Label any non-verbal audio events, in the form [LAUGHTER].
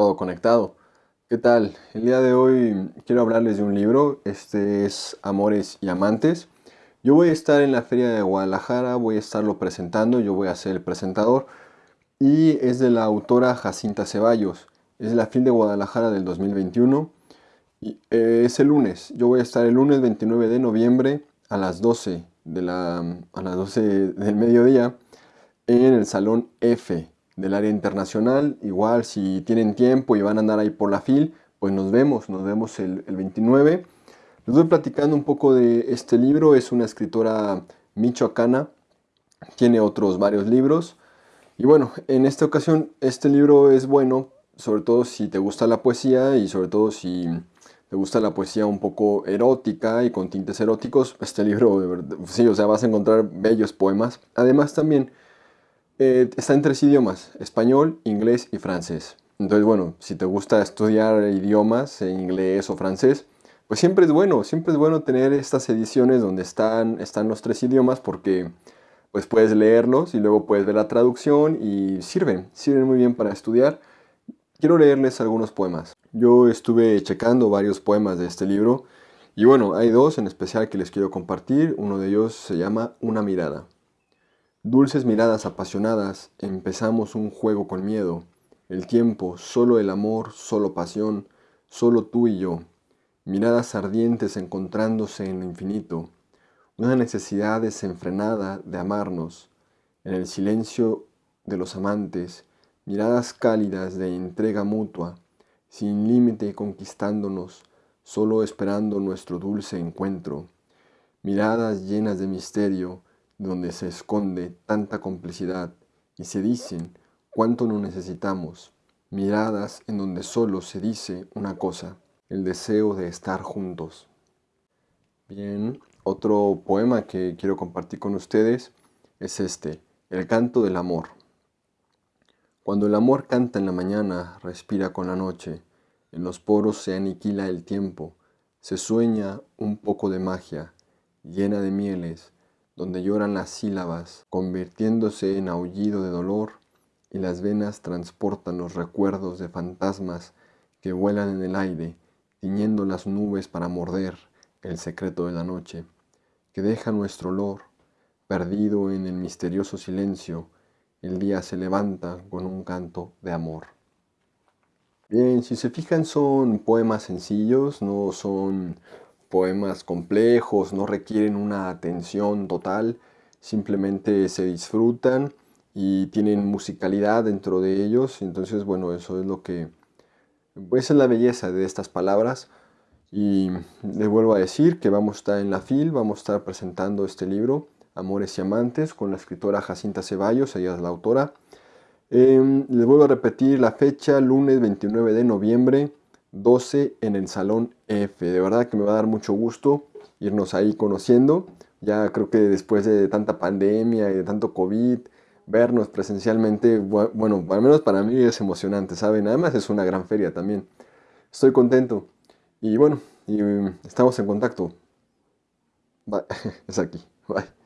todo conectado. ¿Qué tal? El día de hoy quiero hablarles de un libro, este es Amores y Amantes. Yo voy a estar en la Feria de Guadalajara, voy a estarlo presentando, yo voy a ser el presentador y es de la autora Jacinta Ceballos. Es la FIL de Guadalajara del 2021 y eh, es el lunes. Yo voy a estar el lunes 29 de noviembre a las 12, de la, a las 12 del mediodía en el Salón F del área internacional. Igual si tienen tiempo y van a andar ahí por la FIL, pues nos vemos, nos vemos el, 29. Les voy platicando un poco de este libro, es una escritora michoacana, tiene otros varios libros. Y bueno, en esta ocasión este libro es bueno, sobre todo si te gusta la poesía y sobre todo si te gusta la poesía un poco erótica y con tintes eróticos, este libro, de verdad, sí, o sea, vas a encontrar bellos poemas. Además también eh, está en tres idiomas, español, inglés y francés. Entonces, bueno, si te gusta estudiar idiomas, inglés o francés, pues siempre es bueno, siempre es bueno tener estas ediciones donde están, están los tres idiomas porque pues puedes leerlos y luego puedes ver la traducción y sirven, sirven muy bien para estudiar. Quiero leerles algunos poemas. Yo estuve checando varios poemas de este libro y bueno, hay dos en especial que les quiero compartir. Uno de ellos se llama Una mirada. Dulces miradas apasionadas, empezamos un juego con miedo. El tiempo, solo el amor, solo pasión, solo tú y yo. Miradas ardientes encontrándose en lo infinito. Una necesidad desenfrenada de amarnos. En el silencio de los amantes, miradas cálidas de entrega mutua, sin límite conquistándonos, solo esperando nuestro dulce encuentro. Miradas llenas de misterio, donde se esconde tanta complicidad y se dicen cuánto no necesitamos, miradas en donde solo se dice una cosa, el deseo de estar juntos. Bien, otro poema que quiero compartir con ustedes es este, El canto del amor. Cuando el amor canta en la mañana, respira con la noche, en los poros se aniquila el tiempo, se sueña un poco de magia, llena de mieles, donde lloran las sílabas, convirtiéndose en aullido de dolor, y las venas transportan los recuerdos de fantasmas que vuelan en el aire, tiñendo las nubes para morder el secreto de la noche, que deja nuestro olor, perdido en el misterioso silencio, el día se levanta con un canto de amor. Bien, si se fijan son poemas sencillos, no son poemas complejos, no requieren una atención total, simplemente se disfrutan y tienen musicalidad dentro de ellos. Entonces, bueno, eso es lo que... Pues, esa es la belleza de estas palabras. Y le vuelvo a decir que vamos a estar en la FIL, vamos a estar presentando este libro, Amores y Amantes, con la escritora Jacinta Ceballos, ella es la autora. Eh, les vuelvo a repetir la fecha, lunes 29 de noviembre 12 en el Salón F. De verdad que me va a dar mucho gusto irnos ahí conociendo. Ya creo que después de tanta pandemia y de tanto COVID, vernos presencialmente, bueno, al menos para mí es emocionante, ¿saben? Además es una gran feria también. Estoy contento. Y bueno, y, estamos en contacto. [LAUGHS] Es aquí. Bye.